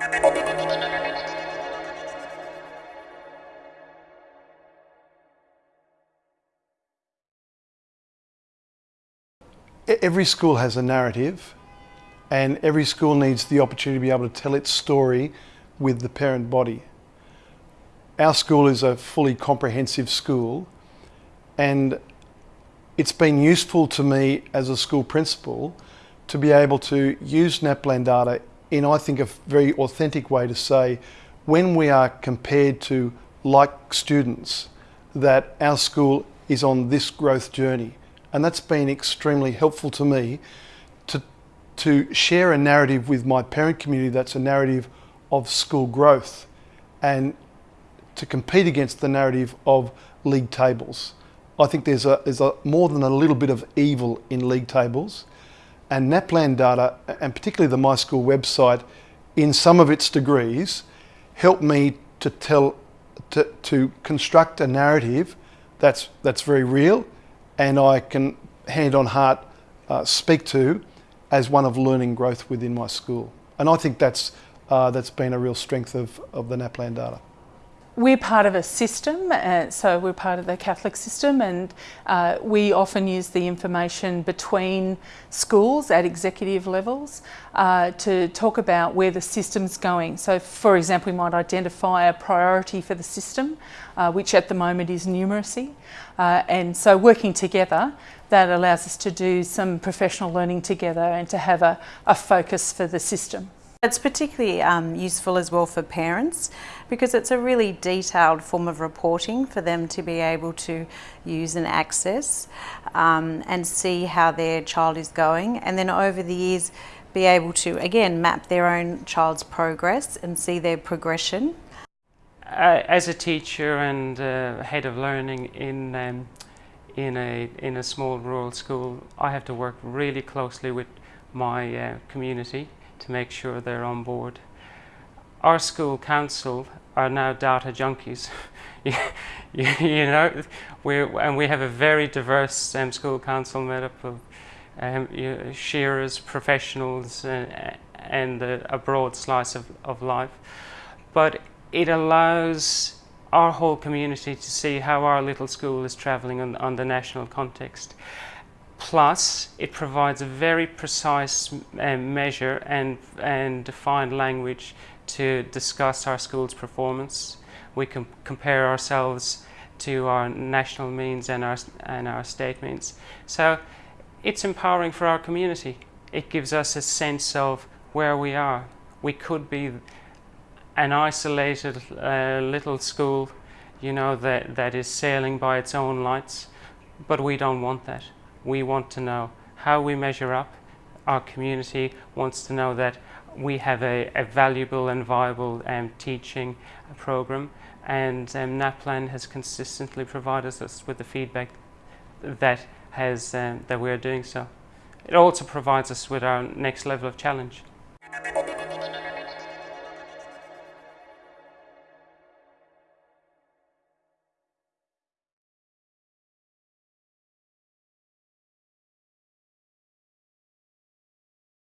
Every school has a narrative and every school needs the opportunity to be able to tell its story with the parent body. Our school is a fully comprehensive school and it's been useful to me as a school principal to be able to use NAPLAN data in, I think, a very authentic way to say when we are compared to like students that our school is on this growth journey. And that's been extremely helpful to me to, to share a narrative with my parent community that's a narrative of school growth and to compete against the narrative of league tables. I think there's, a, there's a, more than a little bit of evil in league tables and NAPLAN data, and particularly the My School website, in some of its degrees, help me to tell, to, to construct a narrative that's, that's very real and I can hand on heart uh, speak to as one of learning growth within my school. And I think that's, uh, that's been a real strength of, of the NAPLAN data. We're part of a system, uh, so we're part of the Catholic system and uh, we often use the information between schools at executive levels uh, to talk about where the system's going. So for example, we might identify a priority for the system, uh, which at the moment is numeracy. Uh, and so working together, that allows us to do some professional learning together and to have a, a focus for the system. It's particularly um, useful as well for parents because it's a really detailed form of reporting for them to be able to use and access um, and see how their child is going and then over the years be able to again map their own child's progress and see their progression. As a teacher and uh, head of learning in um, in a in a small rural school I have to work really closely with my uh, community to make sure they're on board. Our school council are now data junkies. you, know, we and we have a very diverse um, school council made up of um, you know, shearers, professionals, uh, and a, a, broad slice of, of life. But it allows our whole community to see how our little school is travelling on, on the national context. Plus, it provides a very precise um, measure and, and defined language to discuss our school's performance. We can compare ourselves to our national means and our, and our state means. So it's empowering for our community. It gives us a sense of where we are. We could be an isolated uh, little school, you know, that, that is sailing by its own lights, but we don't want that we want to know how we measure up. Our community wants to know that we have a, a valuable and viable um, teaching program and um, NAPLAN has consistently provided us with the feedback that has um, that we're doing so. It also provides us with our next level of challenge.